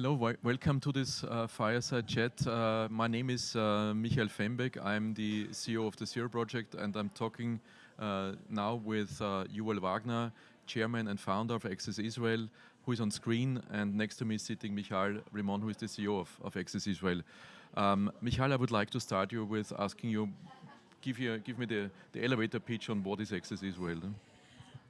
Hello, welcome to this uh, fireside chat. Uh, my name is uh, Michael Fembek. I'm the CEO of the Zero Project, and I'm talking uh, now with uh, Yuval Wagner, chairman and founder of Access Israel, who is on screen, and next to me is sitting Michal Rimon, who is the CEO of, of Access Israel. Um, Michal, I would like to start you with asking you, give, you, give me the, the elevator pitch on what is Access Israel.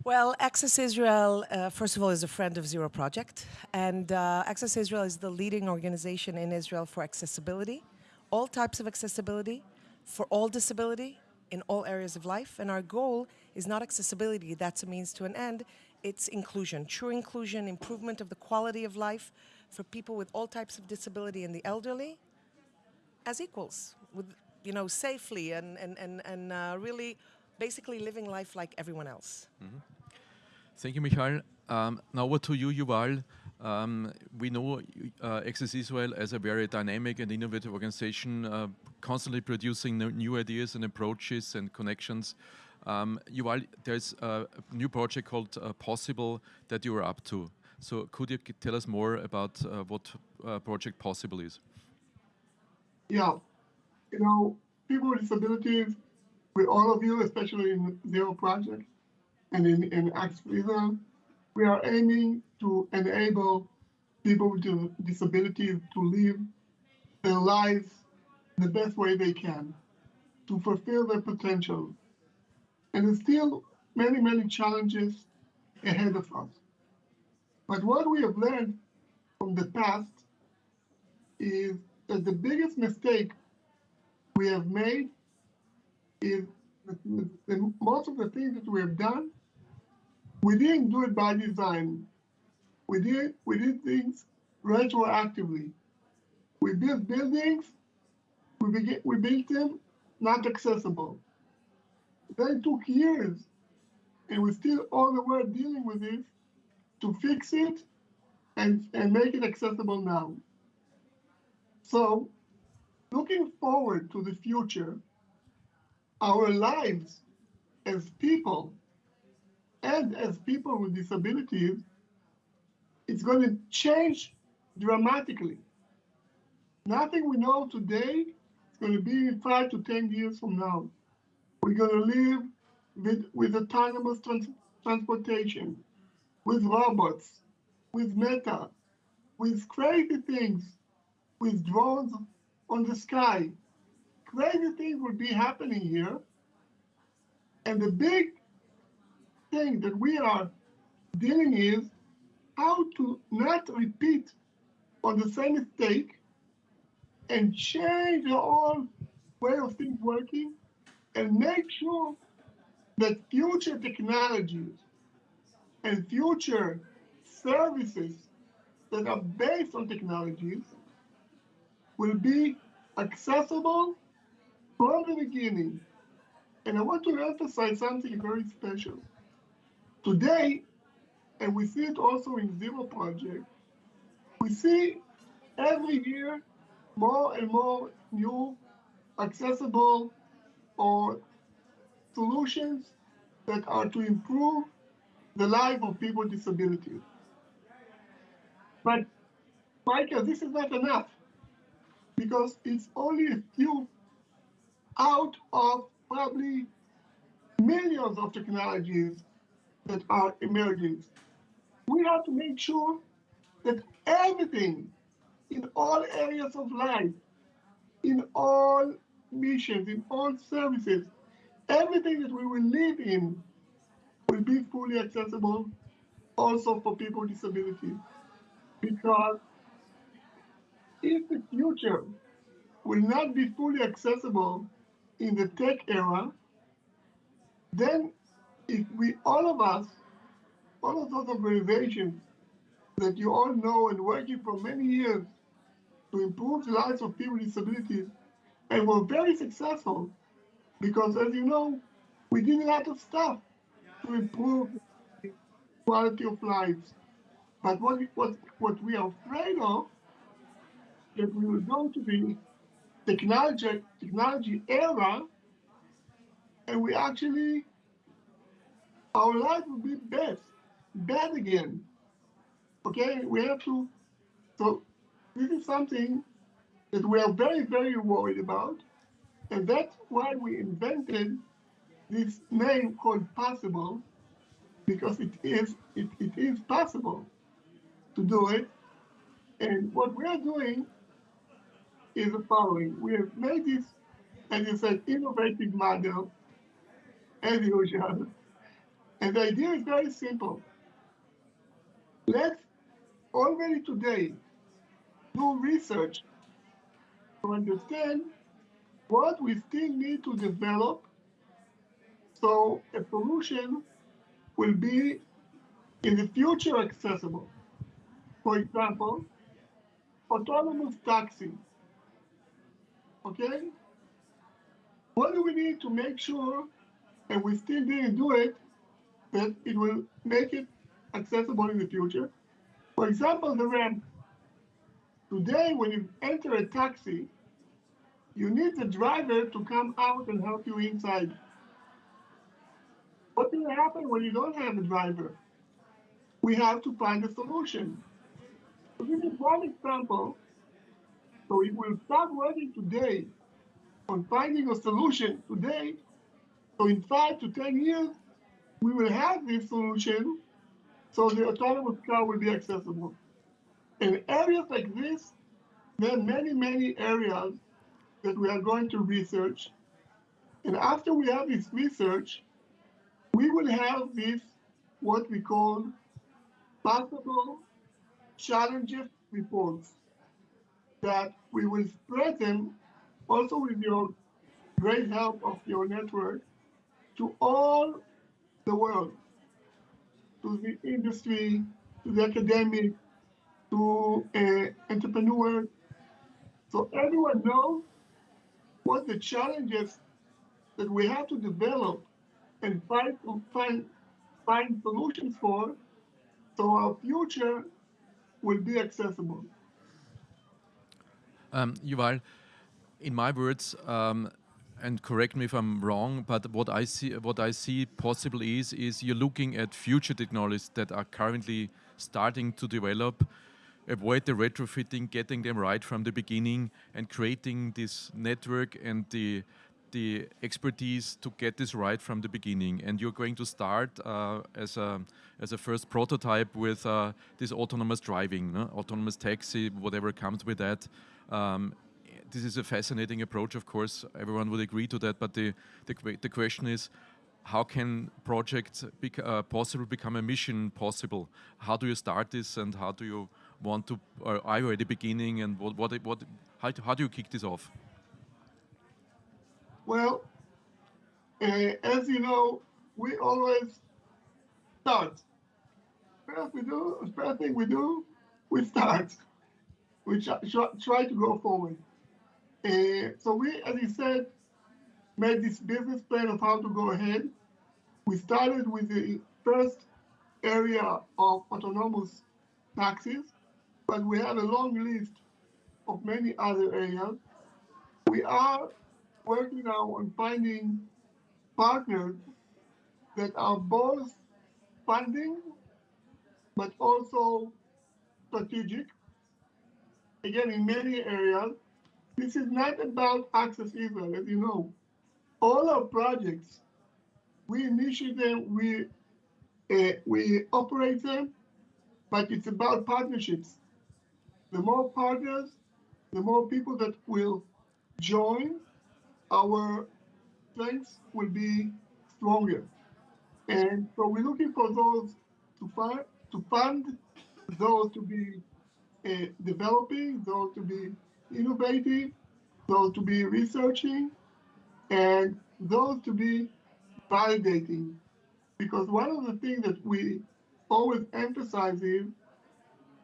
Well, Access Israel, uh, first of all, is a friend of Zero Project. And uh, Access Israel is the leading organization in Israel for accessibility, all types of accessibility, for all disability, in all areas of life. And our goal is not accessibility, that's a means to an end, it's inclusion, true inclusion, improvement of the quality of life for people with all types of disability and the elderly as equals, with, you know, safely and, and, and, and uh, really basically living life like everyone else. Mm -hmm. Thank you, Michal. Um, now over to you, Yuval. Um, we know uh, Access Israel as a very dynamic and innovative organization, uh, constantly producing new ideas and approaches and connections. Um, Yuval, there's a new project called uh, Possible that you are up to. So could you tell us more about uh, what uh, Project Possible is? Yeah, you know, people with disabilities with all of you, especially in Zero Project and in, in Activism, we are aiming to enable people with disabilities to live their lives the best way they can, to fulfill their potential. And there's still many, many challenges ahead of us. But what we have learned from the past is that the biggest mistake we have made is that most of the things that we have done, we didn't do it by design. We did we did things retroactively. We built buildings, we we built them not accessible. Then it took years, and we still all the way dealing with this to fix it and, and make it accessible now. So looking forward to the future, our lives as people and as people with disabilities, it's going to change dramatically. Nothing we know today is going to be five to 10 years from now. We're going to live with, with autonomous trans transportation, with robots, with meta, with crazy things, with drones on the sky, crazy things will be happening here. And the big thing that we are dealing is how to not repeat on the same mistake and change the whole way of things working and make sure that future technologies and future services that are based on technologies will be accessible from the beginning. And I want to emphasize something very special. Today, and we see it also in Zero Project, we see every year more and more new accessible or solutions that are to improve the life of people with disabilities. But Michael, this is not enough because it's only a few out of probably millions of technologies that are emerging. We have to make sure that everything in all areas of life, in all missions, in all services, everything that we will live in will be fully accessible also for people with disabilities. Because if the future will not be fully accessible in the tech era, then if we, all of us, all of those organizations that you all know and working for many years to improve the lives of people with disabilities, and were very successful because, as you know, we did a lot of stuff to improve quality of lives. But what, what, what we are afraid of that we will go to the technology, technology era and we actually, our life will be bad, bad again. Okay, we have to, so this is something that we are very, very worried about. And that's why we invented this name called Possible, because it is, it, it is possible to do it. And what we are doing is the following. We have made this, as you said, innovative model, as usual. And the idea is very simple. Let's already today do research to understand what we still need to develop so a solution will be in the future accessible. For example, autonomous taxi. Okay? What do we need to make sure, and we still didn't do it, that it will make it accessible in the future? For example, the ramp. Today, when you enter a taxi, you need the driver to come out and help you inside. What will happen when you don't have a driver? We have to find a solution. So this is one example. So if we start working today on finding a solution today, so in five to 10 years, we will have this solution so the autonomous car will be accessible. In areas like this, there are many, many areas that we are going to research. And after we have this research, we will have this, what we call possible challenges reports that we will spread them also with your great help of your network to all the world, to the industry, to the academic, to uh, entrepreneurs. So everyone knows what the challenges that we have to develop and find find find solutions for so our future will be accessible. Um, Yuval, in my words, um, and correct me if I'm wrong, but what I see, what I see possible is, is you're looking at future technologies that are currently starting to develop, avoid the retrofitting, getting them right from the beginning, and creating this network and the the expertise to get this right from the beginning. And you're going to start uh, as a as a first prototype with uh, this autonomous driving, no? autonomous taxi, whatever comes with that. Um, this is a fascinating approach, of course. Everyone would agree to that. But the the, the question is, how can projects bec uh, possible become a mission possible? How do you start this, and how do you want to? Are you at the beginning, and what what what? How, how do you kick this off? Well, uh, as you know, we always start. First we do, first thing we do, we start. We try, try to go forward. Uh, so we, as you said, made this business plan of how to go ahead. We started with the first area of autonomous taxis, but we have a long list of many other areas. We are working now on finding partners that are both funding but also strategic. Again, in many areas, this is not about Access Israel, as you know. All our projects, we initiate them, we uh, we operate them, but it's about partnerships. The more partners, the more people that will join, our strengths will be stronger. And so we're looking for those to fund, to fund those to be uh, developing, those to be innovative, those to be researching, and those to be validating. Because one of the things that we always emphasize is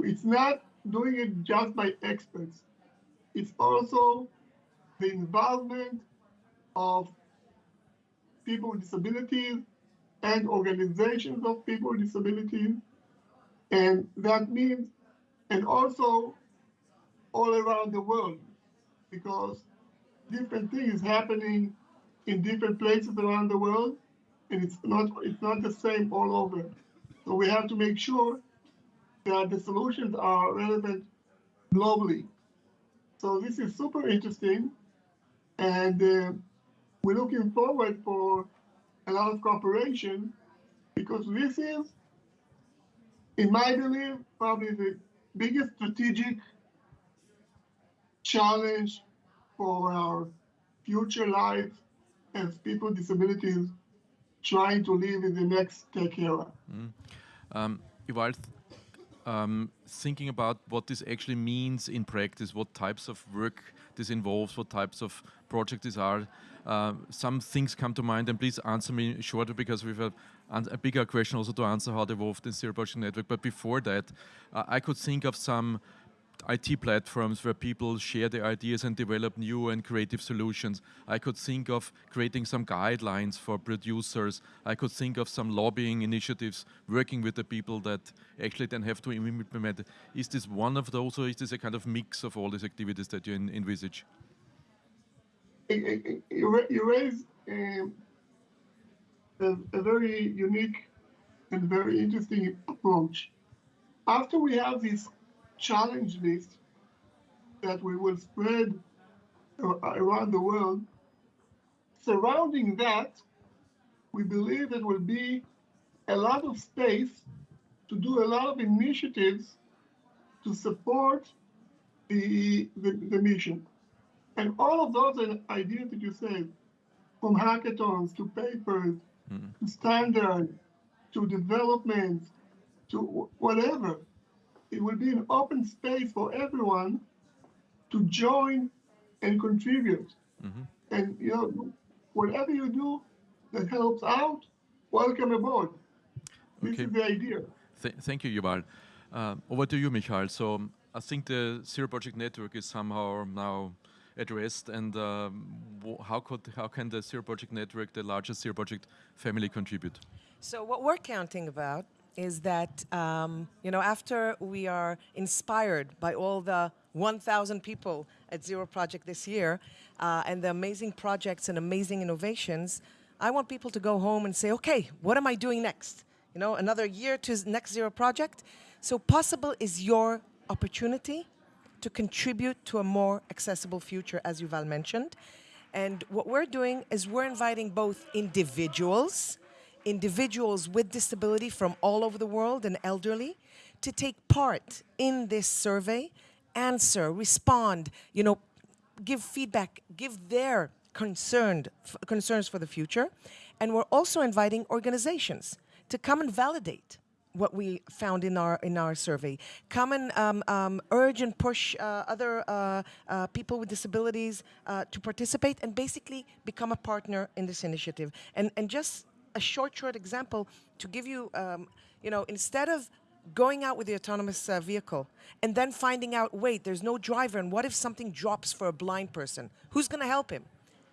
it's not doing it just by experts. It's also the involvement of people with disabilities and organizations of people with disabilities. And that means, and also all around the world, because different things happening in different places around the world, and it's not it's not the same all over. So we have to make sure that the solutions are relevant globally. So this is super interesting, and uh, we're looking forward for a lot of cooperation because this is, in my belief, probably the biggest strategic challenge for our future life as people with disabilities trying to live in the next tech era. Um, Yuval, um, thinking about what this actually means in practice, what types of work this involves, what types of projects these are. Uh, some things come to mind, and please answer me shorter because we've a, a bigger question also to answer how they evolved in Zero Project Network. But before that, uh, I could think of some IT platforms where people share their ideas and develop new and creative solutions. I could think of creating some guidelines for producers. I could think of some lobbying initiatives working with the people that actually then have to implement it. Is this one of those or is this a kind of mix of all these activities that you envisage? you raise um, a, a very unique and very interesting approach. After we have this challenge list that we will spread around the world, surrounding that, we believe there will be a lot of space to do a lot of initiatives to support the, the, the mission. And all of those ideas that you said, from hackathons to papers, mm-hmm. to standard, to development, to whatever, it will be an open space for everyone to join and contribute. And you know, whatever you do that helps out, welcome aboard. This Okay. is the idea. Th- thank you, Yuval. Uh, over to you, Michael. So um, I think the Zero Project Network is somehow now addressed, and um, wh- how could how can the Zero Project Network, the largest Zero Project family, contribute? So what we're counting about is that um, you know after we are inspired by all the 1,000 people at Zero Project this year uh, and the amazing projects and amazing innovations, I want people to go home and say, okay, what am I doing next? You know, another year to next Zero Project. So possible is your opportunity to contribute to a more accessible future, as Yuval mentioned. And what we're doing is we're inviting both individuals, individuals with disability from all over the world and elderly, to take part in this survey, answer, respond, you know, give feedback, give their concerned concerns for the future. And we're also inviting organizations to come and validate what we found in our in our survey. Come and um, um, urge and push uh, other uh, uh, people with disabilities uh, to participate and basically become a partner in this initiative. And and just a short short example to give you, um, you know, instead of going out with the autonomous uh, vehicle and then finding out, wait, there's no driver, and what if something drops for a blind person? Who's going to help him?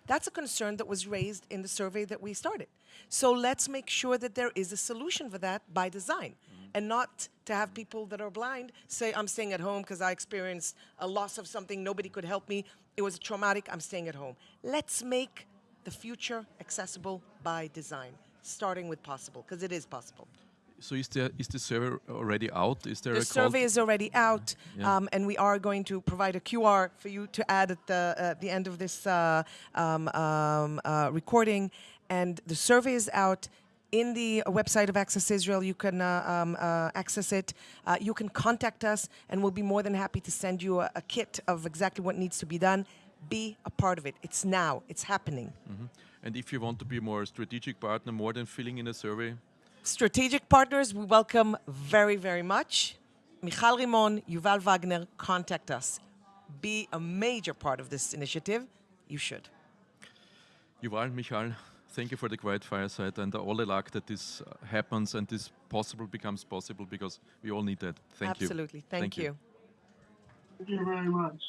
That's a concern that was raised in the survey that we started. So let's make sure that there is a solution for that by design and not to have people that are blind say, I'm staying at home because I experienced a loss of something, nobody could help me, it was traumatic, I'm staying at home. Let's make the future accessible by design, starting with possible, because it is possible. So is there is the survey already out? Is there The a survey is already out, Yeah. um, and we are going to provide a QR for you to add at the, uh, the end of this uh, um, um, uh, recording. And the survey is out in the website of Access Israel. You can uh, um, uh, access it. Uh, you can contact us, and we'll be more than happy to send you a, a kit of exactly what needs to be done. Be a part of it. It's now. It's happening. And if you want to be more strategic partner, more than filling in a survey, Strategic partners, we welcome very, very much. Michal Rimon, Yuval Wagner, contact us. Be a major part of this initiative. You should. Yuval, Michal, thank you for the quiet fireside and all the luck that this uh, happens and this possible becomes possible because we all need that. Thank you. Absolutely. Thank, you. Thank you very much.